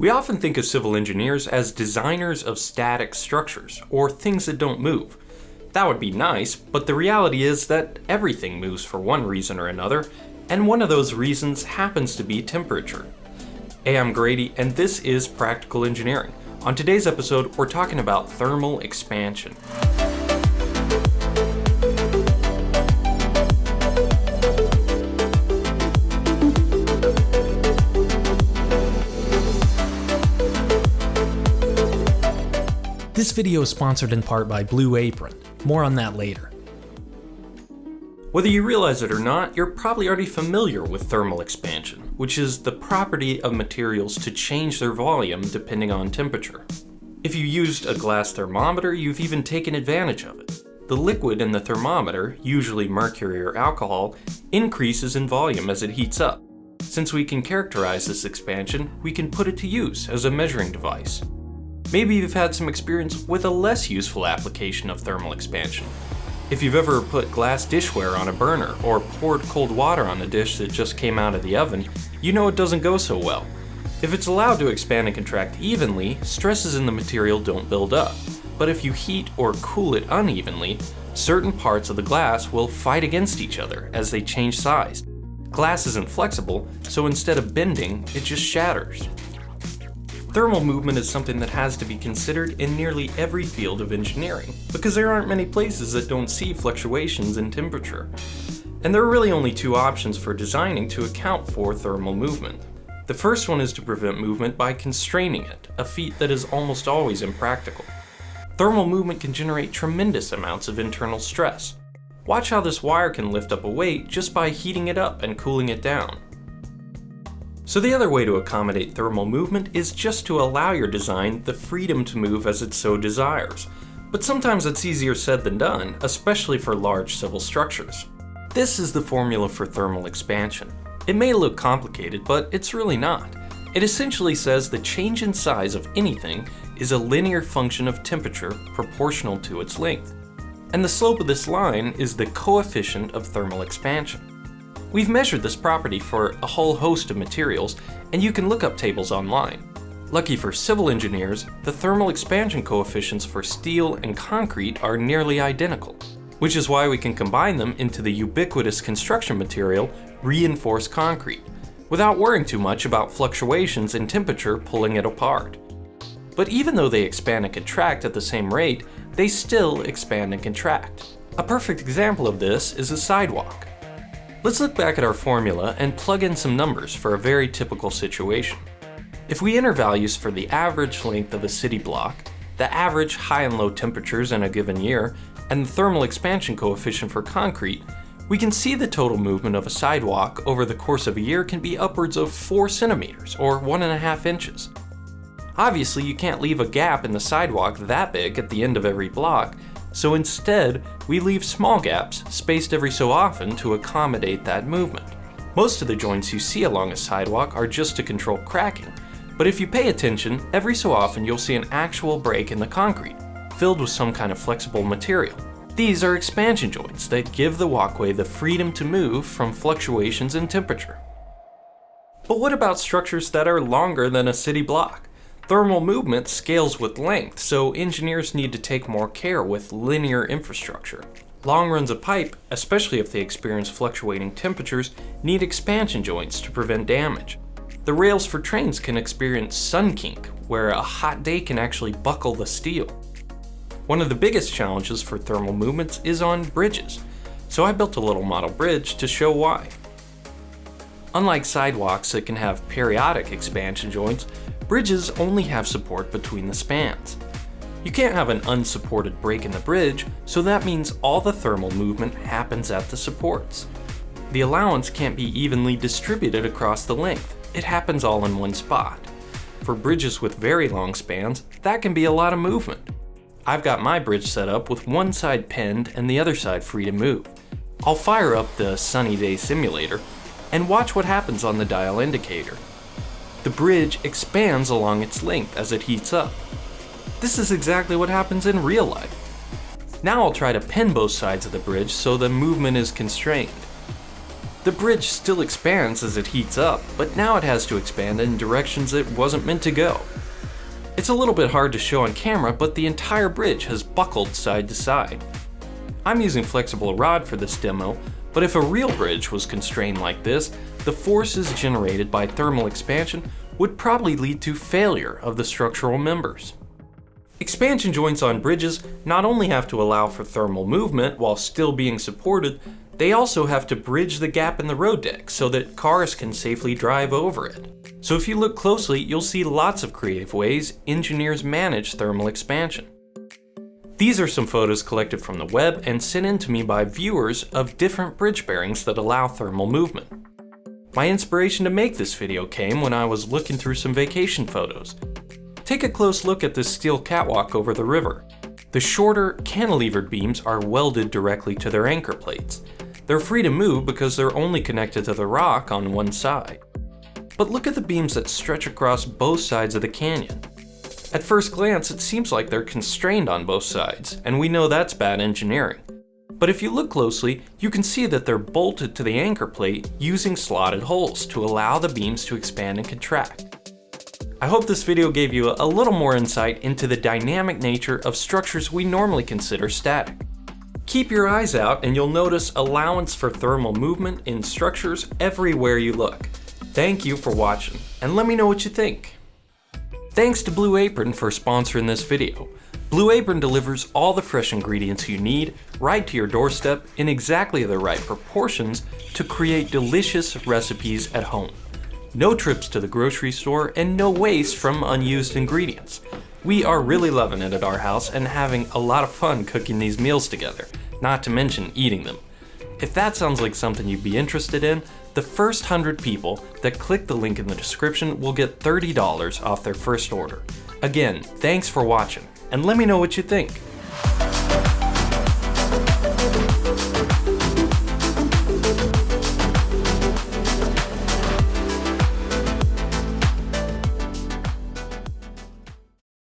We often think of civil engineers as designers of static structures, or things that don't move. That would be nice, but the reality is that everything moves for one reason or another, and one of those reasons happens to be temperature. Hey, I'm Grady, and this is Practical Engineering. On today's episode, we're talking about thermal expansion. This video is sponsored in part by Blue Apron. More on that later. Whether you realize it or not, you're probably already familiar with thermal expansion, which is the property of materials to change their volume depending on temperature. If you used a glass thermometer, you've even taken advantage of it. The liquid in the thermometer, usually mercury or alcohol, increases in volume as it heats up. Since we can characterize this expansion, we can put it to use as a measuring device. Maybe you've had some experience with a less useful application of thermal expansion. If you've ever put glass dishware on a burner or poured cold water on a dish that just came out of the oven, you know it doesn't go so well. If it's allowed to expand and contract evenly, stresses in the material don't build up. But if you heat or cool it unevenly, certain parts of the glass will fight against each other as they change size. Glass isn't flexible, so instead of bending, it just shatters. Thermal movement is something that has to be considered in nearly every field of engineering, because there aren't many places that don't see fluctuations in temperature. And there are really only two options for designing to account for thermal movement. The first one is to prevent movement by constraining it, a feat that is almost always impractical. Thermal movement can generate tremendous amounts of internal stress. Watch how this wire can lift up a weight just by heating it up and cooling it down. So the other way to accommodate thermal movement is just to allow your design the freedom to move as it so desires. But sometimes it's easier said than done, especially for large civil structures. This is the formula for thermal expansion. It may look complicated, but it's really not. It essentially says the change in size of anything is a linear function of temperature proportional to its length. And the slope of this line is the coefficient of thermal expansion. We've measured this property for a whole host of materials, and you can look up tables online. Lucky for civil engineers, the thermal expansion coefficients for steel and concrete are nearly identical, which is why we can combine them into the ubiquitous construction material reinforced concrete, without worrying too much about fluctuations in temperature pulling it apart. But even though they expand and contract at the same rate, they still expand and contract. A perfect example of this is a sidewalk. Let's look back at our formula and plug in some numbers for a very typical situation. If we enter values for the average length of a city block, the average high and low temperatures in a given year, and the thermal expansion coefficient for concrete, we can see the total movement of a sidewalk over the course of a year can be upwards of 4 centimeters, or 1.5 inches. Obviously, you can't leave a gap in the sidewalk that big at the end of every block, so instead, we leave small gaps spaced every so often to accommodate that movement. Most of the joints you see along a sidewalk are just to control cracking, but if you pay attention, every so often you'll see an actual break in the concrete, filled with some kind of flexible material. These are expansion joints that give the walkway the freedom to move from fluctuations in temperature. But what about structures that are longer than a city block? Thermal movement scales with length, so engineers need to take more care with linear infrastructure. Long runs of pipe, especially if they experience fluctuating temperatures, need expansion joints to prevent damage. The rails for trains can experience sun kink, where a hot day can actually buckle the steel. One of the biggest challenges for thermal movements is on bridges, so I built a little model bridge to show why. Unlike sidewalks that can have periodic expansion joints, bridges only have support between the spans. You can't have an unsupported break in the bridge, so that means all the thermal movement happens at the supports. The allowance can't be evenly distributed across the length, it happens all in one spot. For bridges with very long spans, that can be a lot of movement. I've got my bridge set up with one side pinned and the other side free to move. I'll fire up the sunny day simulator and watch what happens on the dial indicator the bridge expands along its length as it heats up. This is exactly what happens in real life. Now I'll try to pin both sides of the bridge so the movement is constrained. The bridge still expands as it heats up, but now it has to expand in directions it wasn't meant to go. It's a little bit hard to show on camera, but the entire bridge has buckled side to side. I'm using flexible rod for this demo, but if a real bridge was constrained like this, the forces generated by thermal expansion would probably lead to failure of the structural members. Expansion joints on bridges not only have to allow for thermal movement while still being supported, they also have to bridge the gap in the road deck so that cars can safely drive over it. So if you look closely, you'll see lots of creative ways engineers manage thermal expansion. These are some photos collected from the web and sent in to me by viewers of different bridge bearings that allow thermal movement. My inspiration to make this video came when I was looking through some vacation photos. Take a close look at this steel catwalk over the river. The shorter, cantilevered beams are welded directly to their anchor plates. They're free to move because they're only connected to the rock on one side. But look at the beams that stretch across both sides of the canyon. At first glance, it seems like they're constrained on both sides, and we know that's bad engineering. But if you look closely, you can see that they're bolted to the anchor plate using slotted holes to allow the beams to expand and contract. I hope this video gave you a little more insight into the dynamic nature of structures we normally consider static. Keep your eyes out and you'll notice allowance for thermal movement in structures everywhere you look. Thank you for watching, and let me know what you think. Thanks to Blue Apron for sponsoring this video. Blue Apron delivers all the fresh ingredients you need right to your doorstep in exactly the right proportions to create delicious recipes at home no trips to the grocery store, and no waste from unused ingredients. We are really loving it at our house and having a lot of fun cooking these meals together, not to mention eating them. If that sounds like something you'd be interested in, the first 100 people that click the link in the description will get $30 off their first order. Again, thanks for watching, and let me know what you think.